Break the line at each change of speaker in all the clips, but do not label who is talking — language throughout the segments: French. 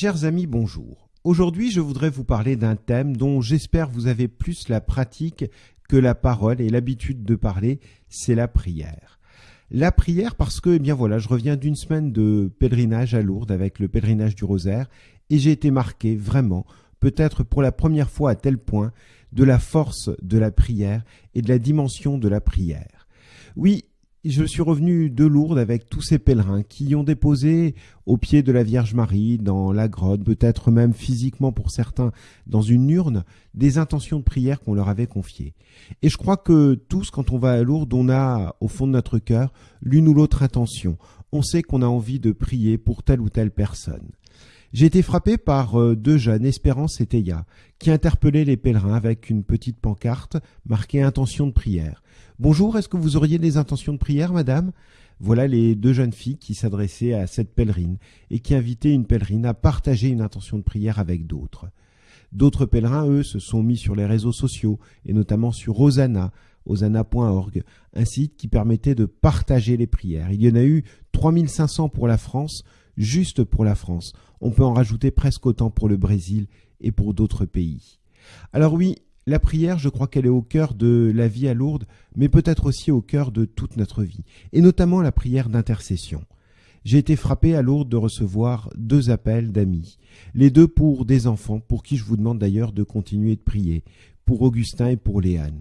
Chers amis, bonjour. Aujourd'hui, je voudrais vous parler d'un thème dont j'espère vous avez plus la pratique que la parole et l'habitude de parler, c'est la prière. La prière parce que, eh bien voilà, je reviens d'une semaine de pèlerinage à Lourdes avec le pèlerinage du rosaire et j'ai été marqué vraiment, peut-être pour la première fois à tel point, de la force de la prière et de la dimension de la prière. Oui, je suis revenu de Lourdes avec tous ces pèlerins qui ont déposé au pied de la Vierge Marie, dans la grotte, peut-être même physiquement pour certains, dans une urne, des intentions de prière qu'on leur avait confiées. Et je crois que tous, quand on va à Lourdes, on a au fond de notre cœur l'une ou l'autre intention. On sait qu'on a envie de prier pour telle ou telle personne. J'ai été frappé par euh, deux jeunes, Espérance et Théa, qui interpellaient les pèlerins avec une petite pancarte marquée intention de prière. Bonjour, est-ce que vous auriez des intentions de prière, madame? Voilà les deux jeunes filles qui s'adressaient à cette pèlerine et qui invitaient une pèlerine à partager une intention de prière avec d'autres. D'autres pèlerins, eux, se sont mis sur les réseaux sociaux et notamment sur Rosanna, osana.org, un site qui permettait de partager les prières. Il y en a eu 3500 pour la France, juste pour la France. On peut en rajouter presque autant pour le Brésil et pour d'autres pays. Alors oui, la prière, je crois qu'elle est au cœur de la vie à Lourdes, mais peut-être aussi au cœur de toute notre vie, et notamment la prière d'intercession. J'ai été frappé à Lourdes de recevoir deux appels d'amis, les deux pour des enfants, pour qui je vous demande d'ailleurs de continuer de prier, pour Augustin et pour Léane.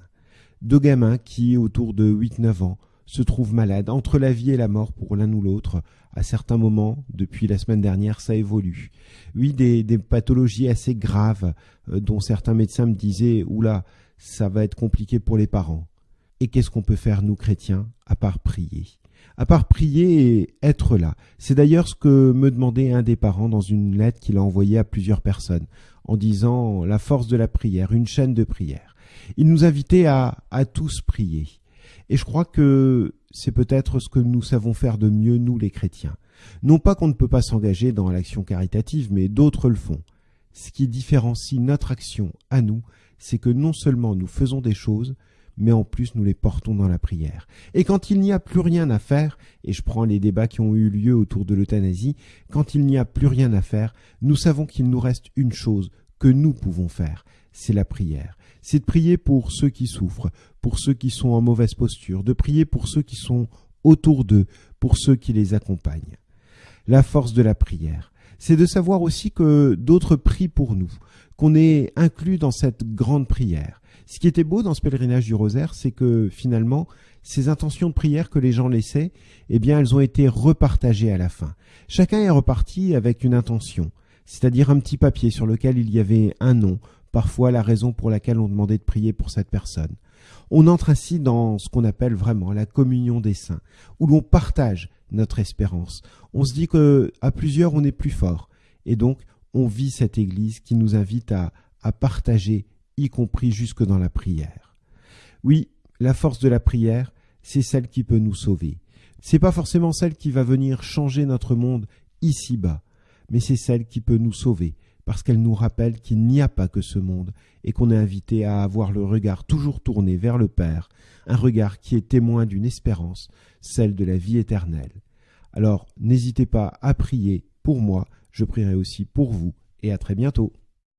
Deux gamins qui, autour de 8-9 ans, se trouvent malades, entre la vie et la mort pour l'un ou l'autre. À certains moments, depuis la semaine dernière, ça évolue. Oui, des, pathologies assez graves euh, dont certains médecins me disaient Oula, ça va être compliqué pour les parents. Et qu'est-ce qu'on peut faire, nous chrétiens, à part prier? À part prier et être là. C'est d'ailleurs ce que me demandait un des parents dans une lettre qu'il a envoyée à plusieurs personnes, en disant la force de la prière, une chaîne de prière. Il nous invitait à, à tous prier. Et je crois que c'est peut-être ce que nous savons faire de mieux, nous les chrétiens. Non pas qu'on ne peut pas s'engager dans l'action caritative, mais d'autres le font. Ce qui différencie notre action à nous, c'est que non seulement nous faisons des choses, mais en plus nous les portons dans la prière. Et quand il n'y a plus rien à faire, et je prends les débats qui ont eu lieu autour de l'euthanasie, quand il n'y a plus rien à faire, nous savons qu'il nous reste une chose que nous pouvons faire, c'est la prière. C'est de prier pour ceux qui souffrent, pour ceux qui sont en mauvaise posture, de prier pour ceux qui sont autour d'eux, pour ceux qui les accompagnent. La force de la prière, c'est de savoir aussi que d'autres prient pour nous, qu'on est inclus dans cette grande prière. Ce qui était beau dans ce pèlerinage du rosaire, c'est que finalement, ces intentions de prière que les gens laissaient, eh bien, elles ont été repartagées à la fin. Chacun est reparti avec une intention, c'est-à-dire un petit papier sur lequel il y avait un nom, parfois la raison pour laquelle on demandait de prier pour cette personne. On entre ainsi dans ce qu'on appelle vraiment la communion des saints, où l'on partage notre espérance. On se dit que à plusieurs on est plus fort, et donc on vit cette Église qui nous invite à, à partager, y compris jusque dans la prière. Oui, la force de la prière, c'est celle qui peut nous sauver. C'est pas forcément celle qui va venir changer notre monde ici-bas, mais c'est celle qui peut nous sauver, parce qu'elle nous rappelle qu'il n'y a pas que ce monde et qu'on est invité à avoir le regard toujours tourné vers le Père, un regard qui est témoin d'une espérance, celle de la vie éternelle. Alors n'hésitez pas à prier pour moi, je prierai aussi pour vous et à très bientôt.